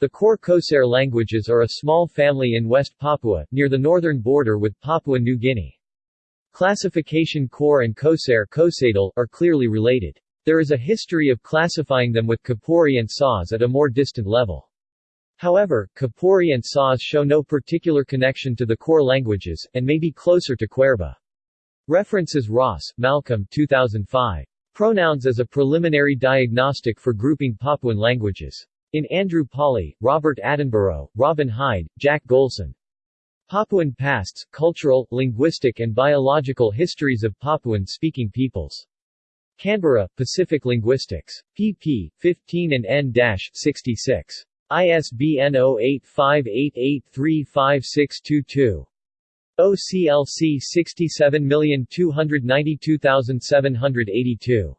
The Kaure Kosare languages are a small family in West Papua, near the northern border with Papua New Guinea. Classification Kaure and Kosare are clearly related. There is a history of classifying them with Kapori and Sause at a more distant level. However, Kapori and Sause show no particular connection to the Kaure languages, and may be closer to Kwerba. References Ross, Malcolm 2005. Pronouns as a preliminary diagnostic for grouping Papuan languages. In Andrew Pawley, Robert Attenborough, Robin Hide, Jack Golson. Papuan Pasts, Cultural, Linguistic and Biological Histories of Papuan-Speaking Peoples. Canberra, Pacific Linguistics. pp. 15 and n-66. ISBN 0858835622. OCLC 67292782